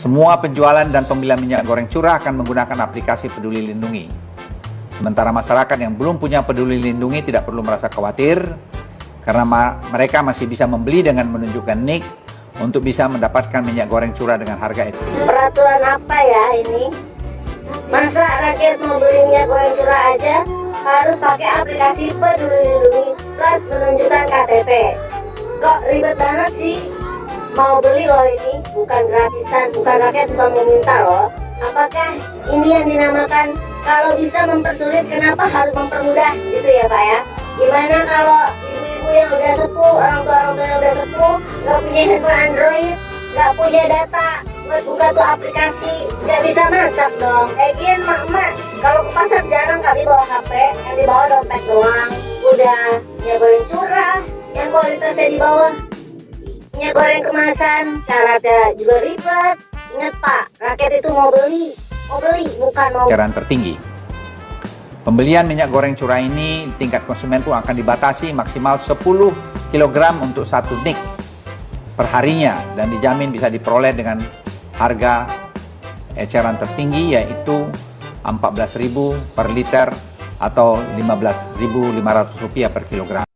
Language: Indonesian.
Semua penjualan dan pembelian minyak goreng curah akan menggunakan aplikasi Peduli Lindungi. Sementara masyarakat yang belum punya Peduli Lindungi tidak perlu merasa khawatir karena ma mereka masih bisa membeli dengan menunjukkan NIK untuk bisa mendapatkan minyak goreng curah dengan harga itu. Peraturan apa ya ini? Masa rakyat mau beli minyak goreng curah aja harus pakai aplikasi Peduli Lindungi plus menunjukkan KTP. Kok ribet banget sih? Mau beli loh ini, bukan gratisan, bukan rakyat bukan meminta loh. Apakah ini yang dinamakan kalau bisa mempersulit kenapa harus mempermudah gitu ya Pak ya? Gimana kalau ibu-ibu yang udah sepuh, orang tua orang tua yang udah sepuh, nggak punya handphone Android, nggak punya data buat buka tuh aplikasi, nggak bisa masak dong. Lagian mak-mak kalau ke pasar jarang kali bawa HP, yang dibawa dompet doang. Udah minyak goreng curah, yang kualitasnya di bawah. Goreng kemasan, syaratnya juga ribet. Ingat Pak, rakyat itu mau beli, mau beli bukan mau eceran tertinggi. Pembelian minyak goreng curah ini tingkat konsumen pun akan dibatasi maksimal 10 kg untuk satu nik perharinya dan dijamin bisa diperoleh dengan harga eceran tertinggi yaitu 14.000 per liter atau 15.500 rupiah per kilogram.